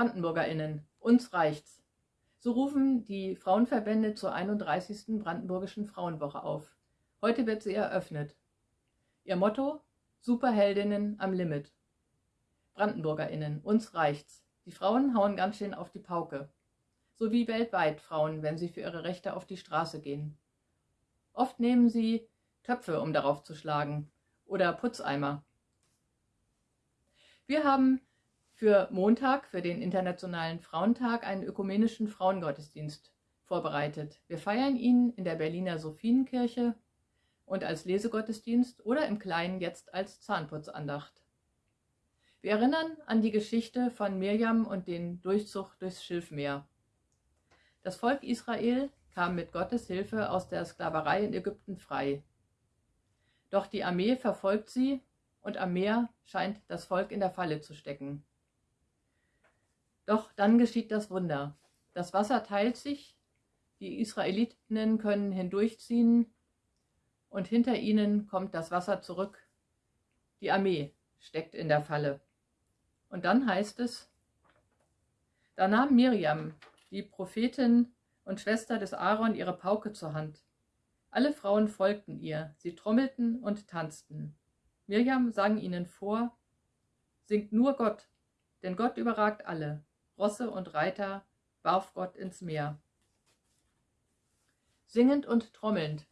BrandenburgerInnen, uns reicht's. So rufen die Frauenverbände zur 31. Brandenburgischen Frauenwoche auf. Heute wird sie eröffnet. Ihr Motto: Superheldinnen am Limit. BrandenburgerInnen, uns reicht's. Die Frauen hauen ganz schön auf die Pauke. So wie weltweit Frauen, wenn sie für ihre Rechte auf die Straße gehen. Oft nehmen sie Töpfe, um darauf zu schlagen, oder Putzeimer. Wir haben für Montag, für den Internationalen Frauentag, einen ökumenischen Frauengottesdienst vorbereitet. Wir feiern ihn in der Berliner Sophienkirche und als Lesegottesdienst oder im Kleinen jetzt als Zahnputzandacht. Wir erinnern an die Geschichte von Mirjam und den Durchzug durchs Schilfmeer. Das Volk Israel kam mit Gottes Hilfe aus der Sklaverei in Ägypten frei. Doch die Armee verfolgt sie und am Meer scheint das Volk in der Falle zu stecken. Doch dann geschieht das Wunder. Das Wasser teilt sich, die Israelitinnen können hindurchziehen und hinter ihnen kommt das Wasser zurück. Die Armee steckt in der Falle. Und dann heißt es, da nahm Miriam, die Prophetin und Schwester des Aaron, ihre Pauke zur Hand. Alle Frauen folgten ihr, sie trommelten und tanzten. Miriam sang ihnen vor, singt nur Gott, denn Gott überragt alle. Rosse und Reiter warf Gott ins Meer. Singend und trommelnd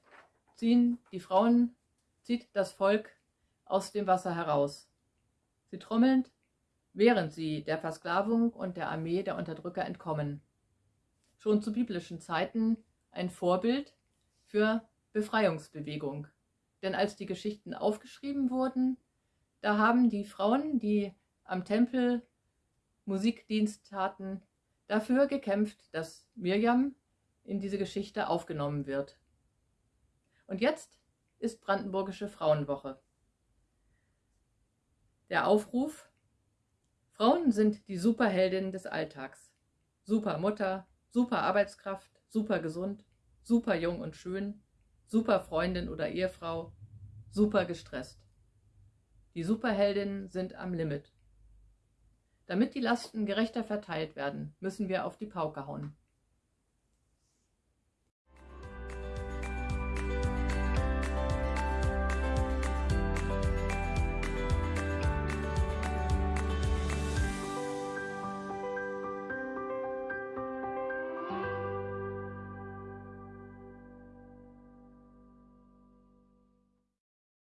ziehen die Frauen, zieht das Volk aus dem Wasser heraus. Sie trommelnd, während sie der Versklavung und der Armee der Unterdrücker entkommen. Schon zu biblischen Zeiten ein Vorbild für Befreiungsbewegung. Denn als die Geschichten aufgeschrieben wurden, da haben die Frauen, die am Tempel Musikdienst taten, dafür gekämpft, dass Mirjam in diese Geschichte aufgenommen wird. Und jetzt ist Brandenburgische Frauenwoche. Der Aufruf Frauen sind die Superheldinnen des Alltags. Super Mutter, super Arbeitskraft, super gesund, super jung und schön, super Freundin oder Ehefrau, super gestresst. Die Superheldinnen sind am Limit. Damit die Lasten gerechter verteilt werden, müssen wir auf die Pauke hauen.